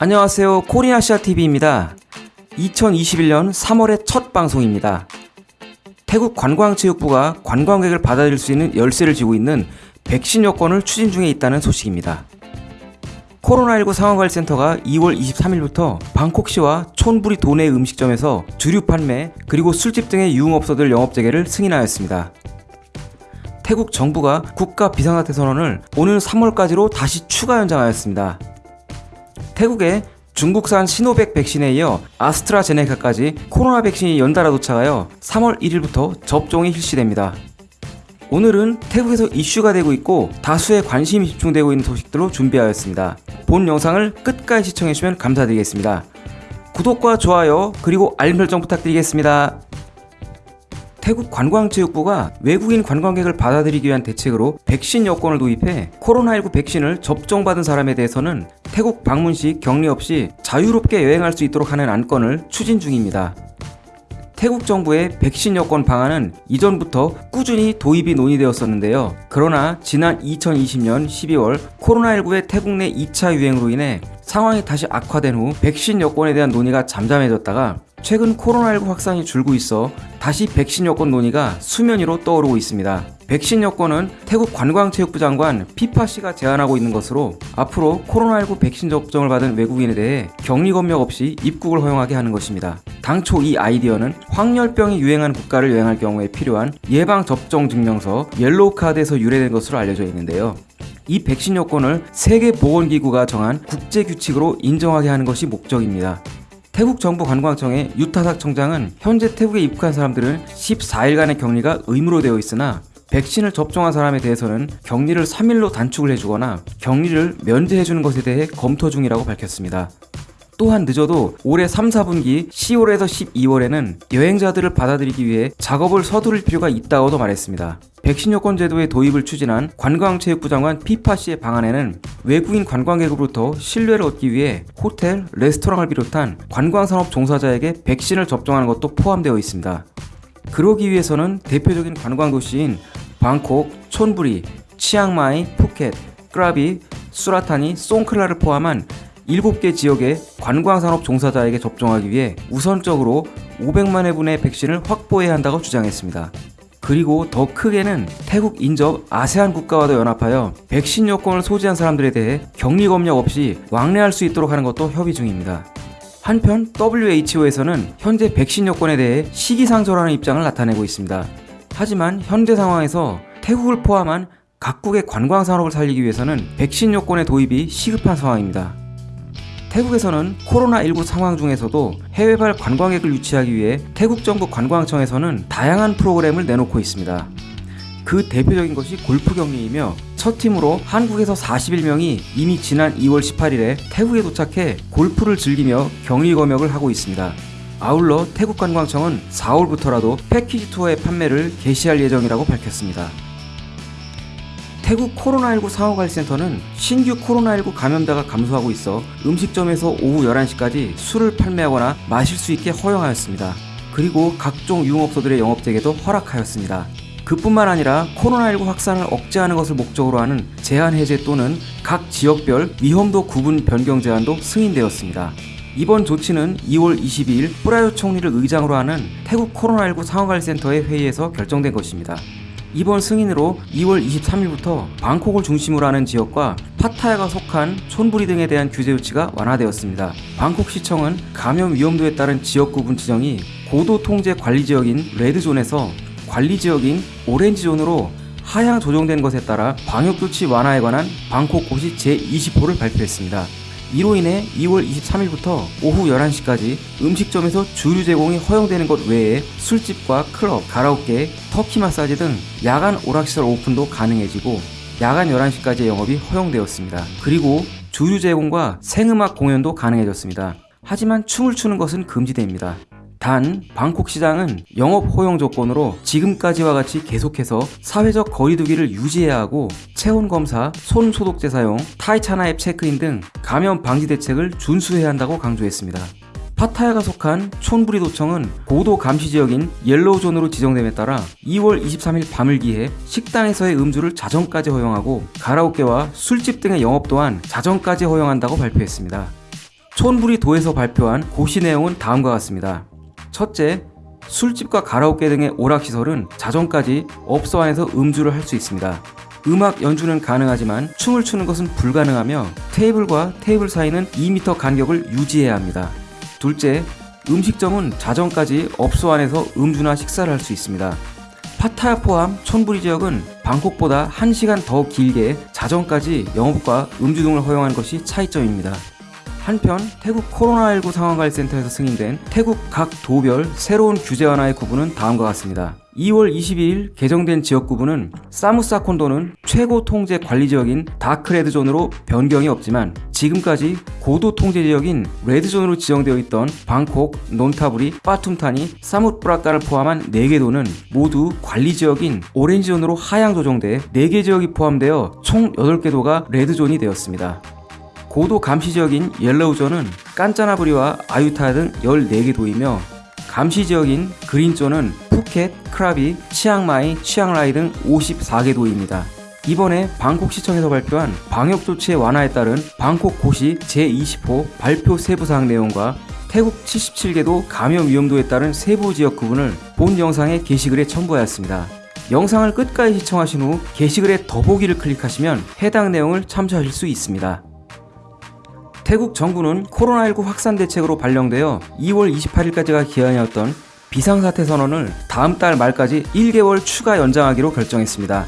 안녕하세요. 코리아시아TV입니다. 2021년 3월의 첫 방송입니다. 태국 관광체육부가 관광객을 받아들일 수 있는 열쇠를 쥐고 있는 백신 여권을 추진 중에 있다는 소식입니다. 코로나19 상황관리센터가 2월 23일부터 방콕시와 촌부리 도내 음식점에서 주류 판매 그리고 술집 등의 유흥업소들 영업 재개를 승인하였습니다. 태국 정부가 국가 비상사태 선언을 오늘 3월까지로 다시 추가 연장하였습니다. 태국에 중국산 시노백 백신에 이어 아스트라제네카까지 코로나 백신이 연달아 도착하여 3월 1일부터 접종이 실시됩니다. 오늘은 태국에서 이슈가 되고 있고 다수의 관심이 집중되고 있는 소식들로 준비하였습니다. 본 영상을 끝까지 시청해주시면 감사드리겠습니다. 구독과 좋아요 그리고 알림 설정 부탁드리겠습니다. 태국 관광체육부가 외국인 관광객을 받아들이기 위한 대책으로 백신 여권을 도입해 코로나19 백신을 접종받은 사람에 대해서는 태국 방문 시 격리 없이 자유롭게 여행할 수 있도록 하는 안건을 추진 중입니다. 태국 정부의 백신 여권 방안은 이전부터 꾸준히 도입이 논의되었었는데요. 그러나 지난 2020년 12월 코로나19의 태국 내 2차 유행으로 인해 상황이 다시 악화된 후 백신 여권에 대한 논의가 잠잠해졌다가 최근 코로나19 확산이 줄고 있어 다시 백신 여권 논의가 수면 위로 떠오르고 있습니다. 백신 여권은 태국 관광체육부 장관 피파 씨가 제안하고 있는 것으로 앞으로 코로나19 백신 접종을 받은 외국인에 대해 격리 검역 없이 입국을 허용하게 하는 것입니다. 당초 이 아이디어는 황열병이 유행한 국가를 여행할 경우에 필요한 예방 접종 증명서 옐로우 카드에서 유래된 것으로 알려져 있는데요. 이 백신 여권을 세계보건기구가 정한 국제규칙으로 인정하게 하는 것이 목적입니다. 태국 정부 관광청의 유타삭 청장은 현재 태국에 입국한 사람들은 14일간의 격리가 의무로 되어 있으나 백신을 접종한 사람에 대해서는 격리를 3일로 단축을 해주거나 격리를 면제해주는 것에 대해 검토 중이라고 밝혔습니다. 또한 늦어도 올해 3, 4분기 10월에서 12월에는 여행자들을 받아들이기 위해 작업을 서두를 필요가 있다고도 말했습니다. 백신 여권 제도의 도입을 추진한 관광체육부 장관 피파 씨의 방안에는 외국인 관광객으로부터 신뢰를 얻기 위해 호텔, 레스토랑을 비롯한 관광산업 종사자에게 백신을 접종하는 것도 포함되어 있습니다. 그러기 위해서는 대표적인 관광도시인 방콕, 촌부리, 치앙마이, 푸켓, 크라비, 수라타니, 송클라를 포함한 7개 지역의 관광산업 종사자에게 접종하기 위해 우선적으로 500만 회분의 백신을 확보해야 한다고 주장했습니다. 그리고 더 크게는 태국 인접 아세안 국가와도 연합하여 백신 여권을 소지한 사람들에 대해 격리 검역 없이 왕래할 수 있도록 하는 것도 협의 중입니다. 한편 WHO에서는 현재 백신 여권에 대해 시기상조라는 입장을 나타내고 있습니다. 하지만 현재 상황에서 태국을 포함한 각국의 관광 산업을 살리기 위해서는 백신 여권의 도입이 시급한 상황입니다. 태국에서는 코로나19 상황 중에서도 해외발 관광객을 유치하기 위해 태국 정부 관광청에서는 다양한 프로그램을 내놓고 있습니다. 그 대표적인 것이 골프 격리이며 첫 팀으로 한국에서 41명이 이미 지난 2월 18일에 태국에 도착해 골프를 즐기며 격리 검역을 하고 있습니다. 아울러 태국 관광청은 4월부터라도 패키지 투어의 판매를 개시할 예정이라고 밝혔습니다. 태국 코로나19 상호관리센터는 신규 코로나19 감염자가 감소하고 있어 음식점에서 오후 11시까지 술을 판매하거나 마실 수 있게 허용하였습니다. 그리고 각종 유흥업소들의 영업 재개도 허락하였습니다. 그뿐만 아니라 코로나19 확산을 억제하는 것을 목적으로 하는 제한 해제 또는 각 지역별 위험도 구분 변경 제한도 승인되었습니다. 이번 조치는 2월 22일 프라요 총리를 의장으로 하는 태국 코로나19 상황관리센터의 회의에서 결정된 것입니다. 이번 승인으로 2월 23일부터 방콕을 중심으로 하는 지역과 파타야가 속한 촌부리 등에 대한 규제 조치가 완화되었습니다. 방콕시청은 감염 위험도에 따른 지역 구분 지정이 고도 통제 관리 지역인 레드존에서 관리 지역인 오렌지존으로 하향 조정된 것에 따라 방역 조치 완화에 관한 방콕 고시 제20호를 발표했습니다. 이로 인해 2월 23일부터 오후 11시까지 음식점에서 주류 제공이 허용되는 것 외에 술집과 클럽, 가라오케, 터키 마사지 등 야간 오락시설 오픈도 가능해지고 야간 11시까지 영업이 허용되었습니다. 그리고 주류 제공과 생음악 공연도 가능해졌습니다. 하지만 춤을 추는 것은 금지됩니다. 단 방콕 시장은 영업 허용 조건으로 지금까지와 같이 계속해서 사회적 거리두기를 유지해야 하고 체온 검사, 손 소독제 사용, 타이차나 앱 체크인 등 감염 방지 대책을 준수해야 한다고 강조했습니다. 파타야가 속한 촌부리 도청은 고도 감시 지역인 yellow zone으로 지정됨에 따라 2월 23일 밤을 기해 식당에서의 음주를 자정까지 허용하고 가라오케와 술집 등의 영업 또한 자정까지 허용한다고 발표했습니다. 촌부리 도에서 발표한 고시 내용은 다음과 같습니다. 첫째, 술집과 가라오케 등의 오락시설은 자정까지 업소 안에서 음주를 할 수 있습니다. 음악 연주는 가능하지만 춤을 추는 것은 불가능하며 테이블과 테이블 사이는 2m 간격을 유지해야 합니다. 둘째, 음식점은 자정까지 업소 안에서 음주나 식사를 할 수 있습니다. 파타야 포함 촌부리 지역은 방콕보다 1시간 더 길게 자정까지 영업과 음주 등을 허용한 것이 차이점입니다. 한편 태국 코로나19 상황관리센터에서 승인된 태국 각 도별 새로운 규제 완화의 구분은 다음과 같습니다. 2월 22일 개정된 지역 구분은 사뭇사콘 도는 최고 통제 관리 지역인 dark red zone으로 변경이 없지만 지금까지 고도 통제 지역인 red zone으로 지정되어 있던 방콕, 논타부리, 빠툼타니, 사뭇프라칸을 포함한 4개 도는 모두 관리 지역인 orange zone으로 하향 조정돼 4개 지역이 포함되어 총 8개 도가 red zone이 되었습니다. 고도 감시 지역인 yellow zone은 깐짜나브리와 아유타야 등 14개 도이며 감시 지역인 green zone은 푸켓, 크라비, 치앙마이, 치앙라이 등 54개 도입니다. 이번에 방콕시청에서 발표한 방역조치의 완화에 따른 방콕고시 제20호 발표 세부사항 내용과 태국 77개도 감염 위험도에 따른 세부 지역 구분을 본 영상의 게시글에 첨부하였습니다. 영상을 끝까지 시청하신 후 게시글에 더보기를 클릭하시면 해당 내용을 참조하실 수 있습니다. 태국 정부는 코로나19 확산 대책으로 발령되어 2월 28일까지가 기한이었던 비상사태 선언을 다음 달 말까지 1개월 추가 연장하기로 결정했습니다.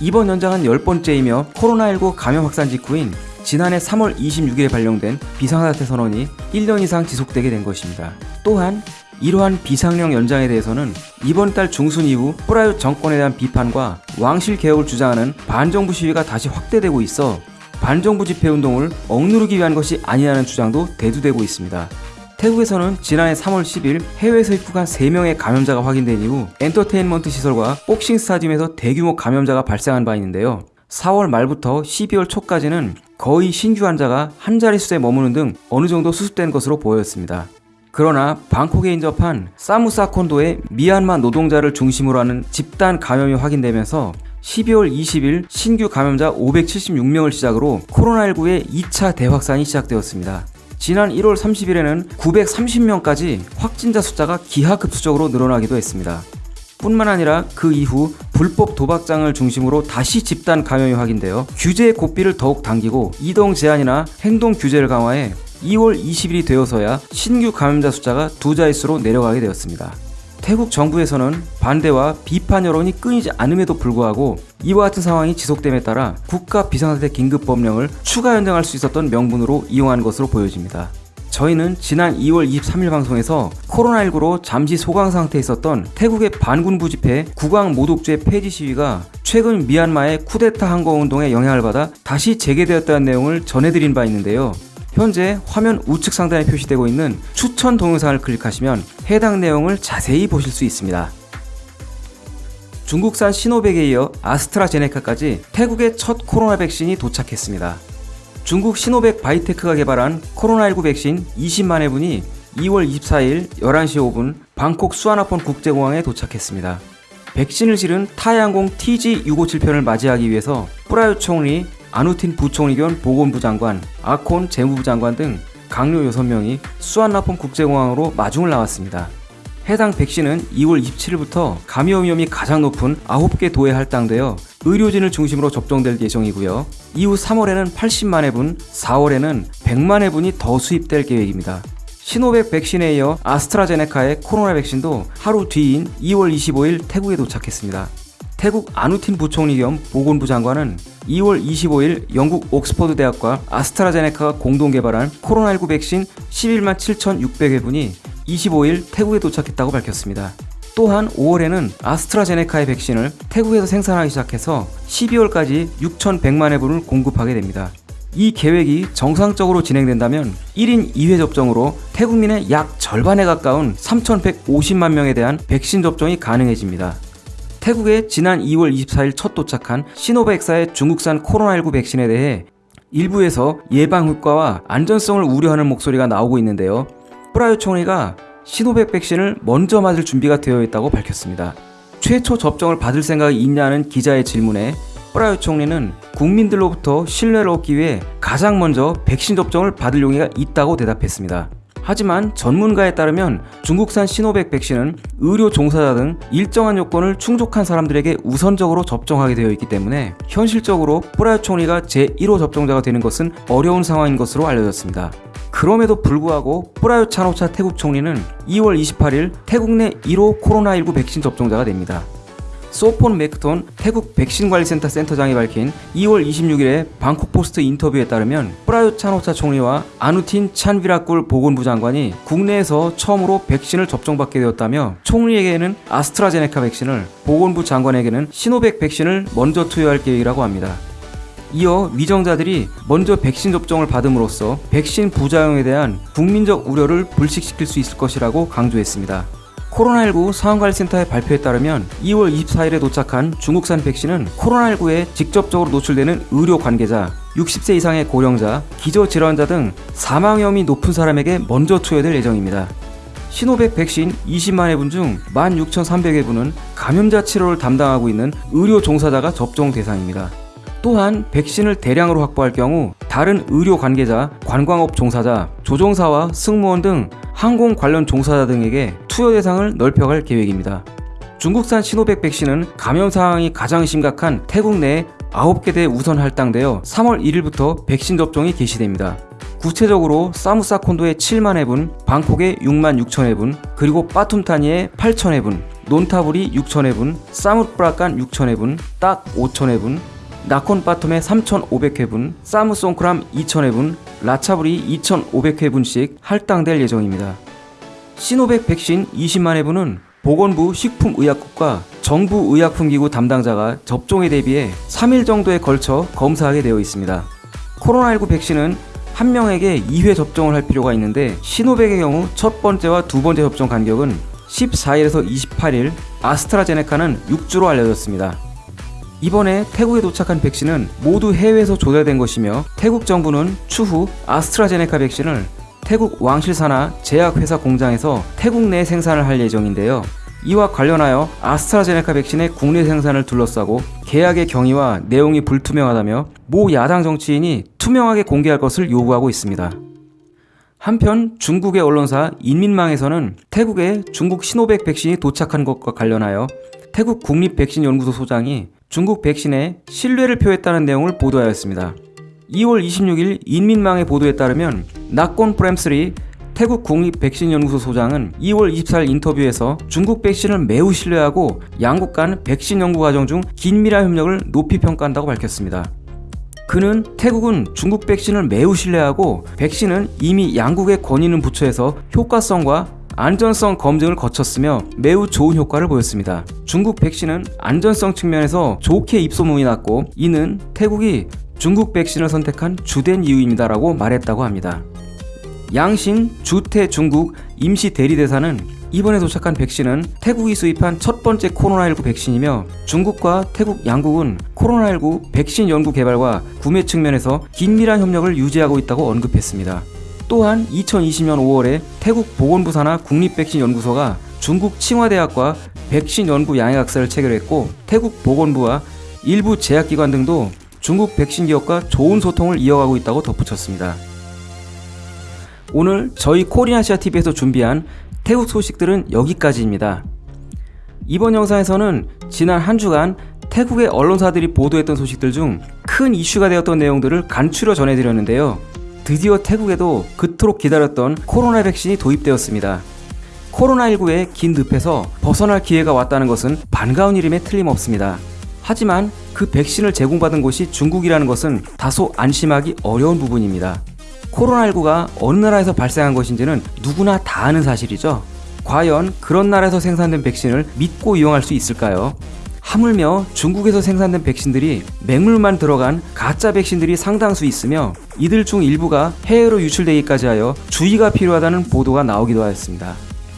이번 연장은 10번째이며 코로나19 감염 확산 직후인 지난해 3월 26일에 발령된 비상사태 선언이 1년 이상 지속되게 된 것입니다. 또한 이러한 비상령 연장에 대해서는 이번 달 중순 이후 프라윕 정권에 대한 비판과 왕실 개혁을 주장하는 반정부 시위가 다시 확대되고 있어 반정부 집회 운동을 억누르기 위한 것이 아니라는 주장도 대두되고 있습니다. 태국에서는 지난해 3월 10일 해외에서 입국한 3명의 감염자가 확인된 이후 엔터테인먼트 시설과 복싱 스타디움에서 대규모 감염자가 발생한 바 있는데요. 4월 말부터 12월 초까지는 거의 신규 환자가 한 자릿수에 머무는 등 어느 정도 수습된 것으로 보였습니다. 그러나 방콕에 인접한 사무사콘도의 미얀마 노동자를 중심으로 하는 집단 감염이 확인되면서 12월 20일 신규 감염자 576명을 시작으로 코로나19의 2차 대확산이 시작되었습니다. 지난 1월 30일에는 930명까지 확진자 숫자가 기하급수적으로 늘어나기도 했습니다. 뿐만 아니라 그 이후 불법 도박장을 중심으로 다시 집단 감염이 확인되어 규제의 고삐를 더욱 당기고 이동 제한이나 행동 규제를 강화해 2월 20일이 되어서야 신규 감염자 숫자가 두 자릿수로 내려가게 되었습니다. 태국 정부에서는 반대와 비판 여론이 끊이지 않음에도 불구하고 이와 같은 상황이 지속됨에 따라 국가 비상사태 긴급법령을 추가 연장할 수 있었던 명분으로 이용한 것으로 보여집니다. 저희는 지난 2월 23일 방송에서 코로나19로 잠시 소강 상태에 있었던 태국의 반군부 집회 국왕 모독죄 폐지 시위가 최근 미얀마의 쿠데타 항거운동에 영향을 받아 다시 재개되었다는 내용을 전해드린 바 있는데요. 현재 화면 우측 상단에 표시되고 있는 추천 동영상을 클릭하시면 해당 내용을 자세히 보실 수 있습니다. 중국산 시노백에 이어 아스트라제네카까지 태국의 첫 코로나 백신이 도착했습니다. 중국 시노백 바이테크가 개발한 코로나19 백신 20만 회분이 2월 24일 11시 5분 방콕 수아나폰 국제공항에 도착했습니다. 백신을 실은 타이항공 TG657편을 맞이하기 위해서 프라유 총리, 아누틴 부총리 겸 보건부 장관, 아콘 재무부 장관 등 강요 6명이 수완나폰 국제공항으로 마중을 나왔습니다. 해당 백신은 2월 27일부터 감염 위험이 가장 높은 9개 도에 할당되어 의료진을 중심으로 접종될 예정이고요. 이후 3월에는 80만 회분, 4월에는 100만 회분이 더 수입될 계획입니다. 시노백 백신에 이어 아스트라제네카의 코로나 백신도 하루 뒤인 2월 25일 태국에 도착했습니다. 태국 아누틴 부총리 겸 보건부 장관은 2월 25일 영국 옥스퍼드 대학과 아스트라제네카가 공동 개발한 코로나19 백신 11만 7,600회분이 25일 태국에 도착했다고 밝혔습니다. 또한 5월에는 아스트라제네카의 백신을 태국에서 생산하기 시작해서 12월까지 6,100만 회분을 공급하게 됩니다. 이 계획이 정상적으로 진행된다면 1인 2회 접종으로 태국민의 약 절반에 가까운 3,150만 명에 대한 백신 접종이 가능해집니다. 태국에 지난 2월 24일 첫 도착한 시노백사의 중국산 코로나19 백신에 대해 일부에서 예방 효과와 안전성을 우려하는 목소리가 나오고 있는데요. 프라유 총리가 시노백 백신을 먼저 맞을 준비가 되어 있다고 밝혔습니다. 최초 접종을 받을 생각이 있냐는 기자의 질문에 뿌라요 총리는 국민들로부터 신뢰를 얻기 위해 가장 먼저 백신 접종을 받을 용의가 있다고 대답했습니다. 하지만 전문가에 따르면 중국산 시노백 백신은 의료 종사자 등 일정한 요건을 충족한 사람들에게 우선적으로 접종하게 되어 있기 때문에 현실적으로 뿌라요 총리가 제1호 접종자가 되는 것은 어려운 상황인 것으로 알려졌습니다. 그럼에도 불구하고 뿌라요 찬호차 태국 총리는 2월 28일 태국 내 1호 코로나19 백신 접종자가 됩니다. 소폰 맥톤 태국 백신관리센터 센터장이 밝힌 2월 26일에 방콕 포스트 인터뷰에 따르면 프라유 찬호차 총리와 아누틴 찬비라꿀 보건부 장관이 국내에서 처음으로 백신을 접종받게 되었다며 총리에게는 아스트라제네카 백신을 보건부 장관에게는 시노백 백신을 먼저 투여할 계획이라고 합니다. 이어 위정자들이 먼저 백신 접종을 받음으로써 백신 부작용에 대한 국민적 우려를 불식시킬 수 있을 것이라고 강조했습니다. 코로나19 상황관리센터의 발표에 따르면 2월 24일에 도착한 중국산 백신은 코로나19에 직접적으로 노출되는 의료 관계자, 60세 이상의 고령자, 기저질환자 등 사망 위험이 높은 사람에게 먼저 투여될 예정입니다. 시노백 백신 20만 회분 중 16,300회분은 감염자 치료를 담당하고 있는 의료 종사자가 접종 대상입니다. 또한 백신을 대량으로 확보할 경우 다른 의료 관계자, 관광업 종사자, 조종사와 승무원 등 항공 관련 종사자 등에게 투여 대상을 넓혀갈 계획입니다. 중국산 시노백 백신은 감염 상황이 가장 심각한 태국 내 9개 대 우선 할당되어 3월 1일부터 백신 접종이 개시됩니다. 구체적으로 사무사콘도의 7만 회분, 방콕의 6만 6천 회분, 그리고 빠툼타니의 8천 회분, 논타불이 6천 회분, 사무프라칸 6천 회분, 딱 5천 회분, 나콘바텀의 3,500회분, 사무송크람 2,000회분, 라차브리 2,500회분씩 할당될 예정입니다. 시노백 백신 20만 회분은 보건부 식품의약국과 정부의약품기구 담당자가 접종에 대비해 3일 정도에 걸쳐 검사하게 되어 있습니다. 코로나19 백신은 한 명에게 2회 접종을 할 필요가 있는데 시노백의 경우 첫 번째와 두 번째 접종 간격은 14일에서 28일, 아스트라제네카는 6주로 알려졌습니다. 이번에 태국에 도착한 백신은 모두 해외에서 조달된 것이며 태국 정부는 추후 아스트라제네카 백신을 태국 왕실사나 제약회사 공장에서 태국 내 생산을 할 예정인데요. 이와 관련하여 아스트라제네카 백신의 국내 생산을 둘러싸고 계약의 경위와 내용이 불투명하다며 모 야당 정치인이 투명하게 공개할 것을 요구하고 있습니다. 한편 중국의 언론사 인민망에서는 태국에 중국 시노백 백신이 도착한 것과 관련하여 태국 국립백신연구소 소장이 중국 백신에 신뢰를 표했다는 내용을 보도하였습니다. 2월 26일 인민망의 보도에 따르면 나콘 프램스리 태국 국립 백신 연구소 소장은 2월 24일 인터뷰에서 중국 백신을 매우 신뢰하고 양국 간 백신 연구 과정 중 긴밀한 협력을 높이 평가한다고 밝혔습니다. 그는 태국은 중국 백신을 매우 신뢰하고 백신은 이미 양국의 권위는 부처에서 효과성과 안전성 검증을 거쳤으며 매우 좋은 효과를 보였습니다. 중국 백신은 안전성 측면에서 좋게 입소문이 났고 이는 태국이 중국 백신을 선택한 주된 이유입니다 라고 말했다고 합니다. 양신 주태 중국 임시 대리대사는 이번에 도착한 백신은 태국이 수입한 첫 번째 코로나19 백신이며 중국과 태국 양국은 코로나19 백신 연구 개발과 구매 측면에서 긴밀한 협력을 유지하고 있다고 언급했습니다. 또한 2020년 5월에 태국 보건부 산하 국립백신연구소가 중국 칭화대학과 백신 연구 양해학사를 체결했고 태국 보건부와 일부 제약기관 등도 중국 백신 기업과 좋은 소통을 이어가고 있다고 덧붙였습니다. 오늘 저희 코리아시아 TV에서 준비한 태국 소식들은 여기까지입니다. 이번 영상에서는 지난 한 주간 태국의 언론사들이 보도했던 소식들 중 큰 이슈가 되었던 내용들을 간추려 전해드렸는데요. 드디어 태국에도 그토록 기다렸던 코로나 백신이 도입되었습니다. 코로나19의 긴 늪에서 벗어날 기회가 왔다는 것은 반가운 일임에 틀림없습니다. 하지만 그 백신을 제공받은 곳이 중국이라는 것은 다소 안심하기 어려운 부분입니다. 코로나19가 어느 나라에서 발생한 것인지는 누구나 다 아는 사실이죠. 과연 그런 나라에서 생산된 백신을 믿고 이용할 수 있을까요? 하물며 중국에서 생산된 백신들이 맹물만 들어간 가짜 백신들이 상당수 있으며 이들 중 일부가 해외로 유출되기까지 하여 주의가 필요하다는 보도가 나오기도 하였습니다.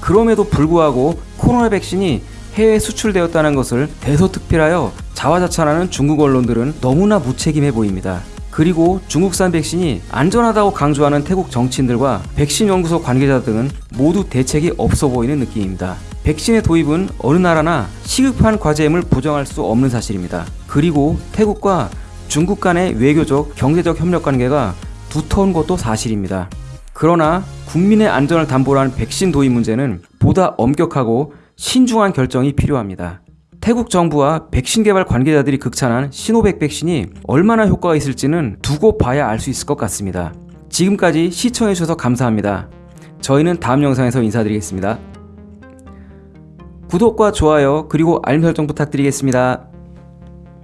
그럼에도 불구하고 코로나 백신이 해외 수출되었다는 것을 대소특필하여 자화자찬하는 중국 언론들은 너무나 무책임해 보입니다. 그리고 중국산 백신이 안전하다고 강조하는 태국 정치인들과 백신 연구소 관계자 등은 모두 대책이 없어 보이는 느낌입니다. 백신의 도입은 어느 나라나 시급한 과제임을 부정할 수 없는 사실입니다. 그리고 태국과 중국 간의 외교적, 경제적 협력 관계가 두터운 것도 사실입니다. 그러나 국민의 안전을 담보로 한 백신 도입 문제는 보다 엄격하고 신중한 결정이 필요합니다. 태국 정부와 백신 개발 관계자들이 극찬한 시노백 백신이 얼마나 효과가 있을지는 두고 봐야 알 수 있을 것 같습니다. 지금까지 시청해주셔서 감사합니다. 저희는 다음 영상에서 인사드리겠습니다. 구독과 좋아요 그리고 알림 설정 부탁드리겠습니다.